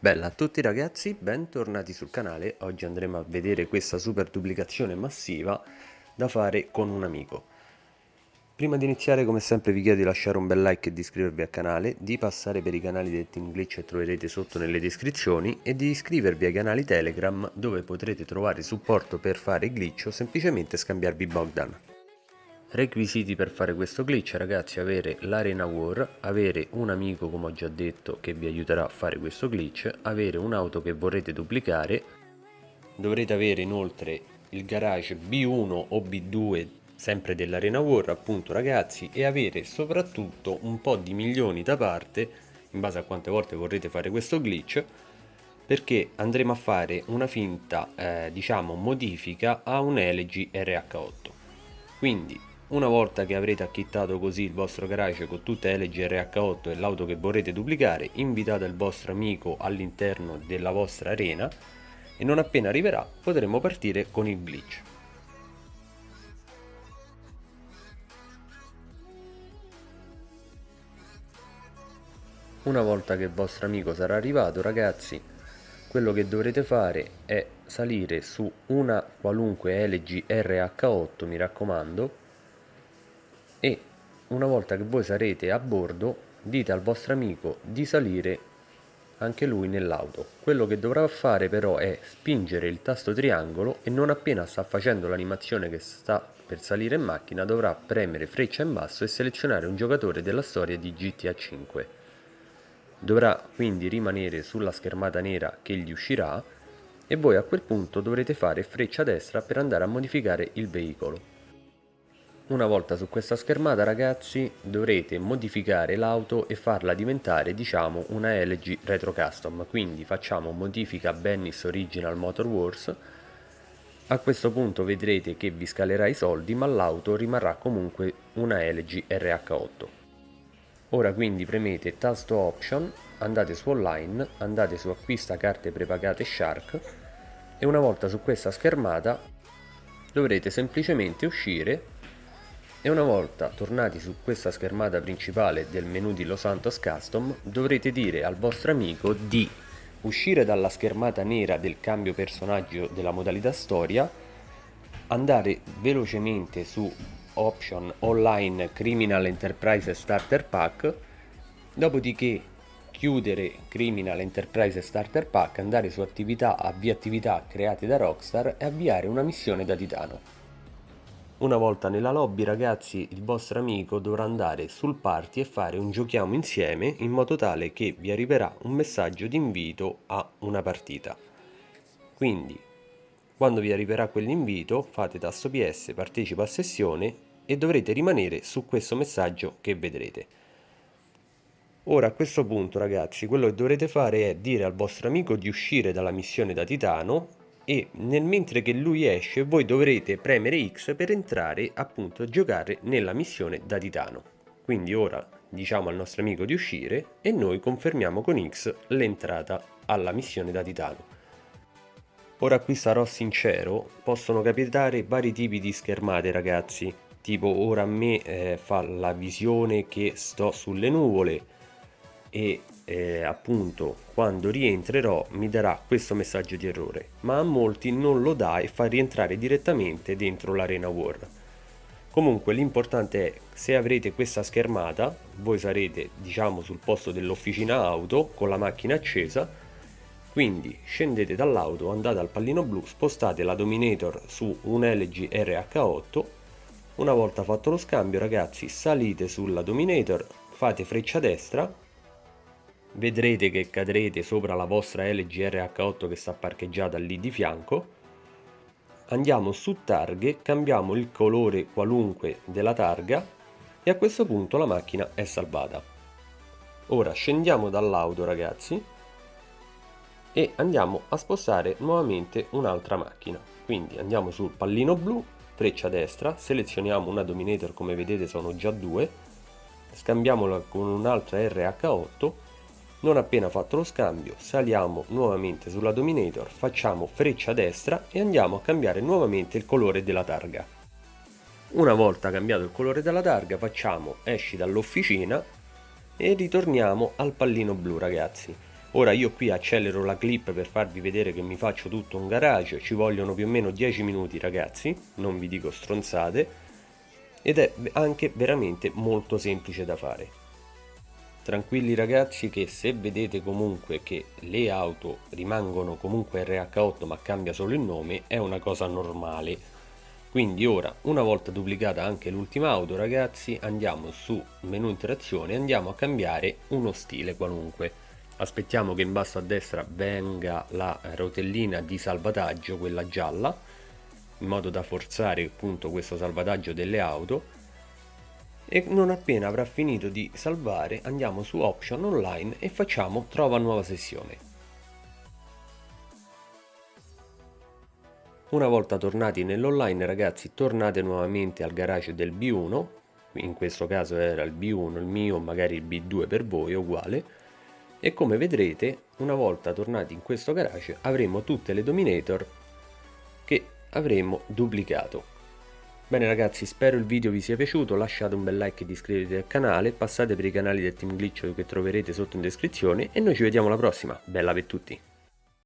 Bella a tutti ragazzi, bentornati sul canale. Oggi andremo a vedere questa super duplicazione massiva da fare con un amico. Prima di iniziare come sempre vi chiedo di lasciare un bel like e di iscrivervi al canale, di passare per i canali del Team Glitch che troverete sotto nelle descrizioni e di iscrivervi ai canali Telegram dove potrete trovare supporto per fare glitch o semplicemente scambiarvi Bogdan. Requisiti per fare questo glitch ragazzi avere l'arena war, avere un amico come ho già detto che vi aiuterà a fare questo glitch, avere un'auto che vorrete duplicare, dovrete avere inoltre il garage B1 o B2 sempre dell'arena war appunto ragazzi e avere soprattutto un po' di milioni da parte in base a quante volte vorrete fare questo glitch perché andremo a fare una finta eh, diciamo modifica a un LG RH8 quindi una volta che avrete acchittato così il vostro garage con tutte le GRH8 e l'auto che vorrete duplicare, invitate il vostro amico all'interno della vostra arena e non appena arriverà potremo partire con il glitch. Una volta che il vostro amico sarà arrivato ragazzi, quello che dovrete fare è salire su una qualunque LG RH8 mi raccomando e una volta che voi sarete a bordo dite al vostro amico di salire anche lui nell'auto. Quello che dovrà fare però è spingere il tasto triangolo e non appena sta facendo l'animazione che sta per salire in macchina dovrà premere freccia in basso e selezionare un giocatore della storia di GTA 5 dovrà quindi rimanere sulla schermata nera che gli uscirà e voi a quel punto dovrete fare freccia destra per andare a modificare il veicolo una volta su questa schermata ragazzi dovrete modificare l'auto e farla diventare diciamo una LG Retro Custom, quindi facciamo modifica Bennis Original Motor Wars. A questo punto vedrete che vi scalerà i soldi ma l'auto rimarrà comunque una LG RH8. Ora quindi premete tasto option, andate su online, andate su acquista carte prepagate Shark e una volta su questa schermata dovrete semplicemente uscire e una volta tornati su questa schermata principale del menu di Los Santos Custom dovrete dire al vostro amico di uscire dalla schermata nera del cambio personaggio della modalità storia andare velocemente su option online criminal enterprise starter pack dopodiché chiudere criminal enterprise starter pack andare su attività avvia attività create da rockstar e avviare una missione da titano una volta nella lobby ragazzi il vostro amico dovrà andare sul party e fare un giochiamo insieme in modo tale che vi arriverà un messaggio di invito a una partita. Quindi quando vi arriverà quell'invito fate tasto PS partecipa a sessione e dovrete rimanere su questo messaggio che vedrete. Ora a questo punto ragazzi quello che dovrete fare è dire al vostro amico di uscire dalla missione da titano e nel mentre che lui esce voi dovrete premere X per entrare appunto a giocare nella missione da titano. Quindi ora diciamo al nostro amico di uscire e noi confermiamo con X l'entrata alla missione da titano. Ora qui sarò sincero, possono capitare vari tipi di schermate ragazzi, tipo ora a me eh, fa la visione che sto sulle nuvole e eh, appunto quando rientrerò mi darà questo messaggio di errore. Ma a molti non lo dà e fa rientrare direttamente dentro l'arena war. Comunque l'importante è se avrete questa schermata voi sarete diciamo sul posto dell'officina auto con la macchina accesa quindi scendete dall'auto andate al pallino blu spostate la dominator su un LG RH8 una volta fatto lo scambio ragazzi salite sulla dominator fate freccia destra vedrete che cadrete sopra la vostra LG RH8 che sta parcheggiata lì di fianco. Andiamo su targhe cambiamo il colore qualunque della targa e a questo punto la macchina è salvata. Ora scendiamo dall'auto ragazzi e andiamo a spostare nuovamente un'altra macchina. Quindi andiamo sul pallino blu freccia destra selezioniamo una dominator come vedete sono già due scambiamola con un'altra RH8 non appena fatto lo scambio saliamo nuovamente sulla Dominator, facciamo freccia destra e andiamo a cambiare nuovamente il colore della targa. una volta cambiato il colore della targa facciamo esci dall'officina e ritorniamo al pallino blu ragazzi ora io qui accelero la clip per farvi vedere che mi faccio tutto un garage ci vogliono più o meno 10 minuti ragazzi non vi dico stronzate ed è anche veramente molto semplice da fare tranquilli ragazzi che se vedete comunque che le auto rimangono comunque RH8 ma cambia solo il nome è una cosa normale. Quindi ora una volta duplicata anche l'ultima auto ragazzi andiamo su menu interazione e andiamo a cambiare uno stile qualunque. Aspettiamo che in basso a destra venga la rotellina di salvataggio quella gialla in modo da forzare appunto questo salvataggio delle auto e non appena avrà finito di salvare andiamo su option online e facciamo trova nuova sessione. Una volta tornati nell'online ragazzi tornate nuovamente al garage del B1 in questo caso era il B1 il mio magari il B2 per voi è uguale. E come vedrete una volta tornati in questo garage avremo tutte le dominator che avremo duplicato bene ragazzi spero il video vi sia piaciuto lasciate un bel like ed iscrivetevi al canale passate per i canali del team glitch che troverete sotto in descrizione e noi ci vediamo alla prossima. Bella per tutti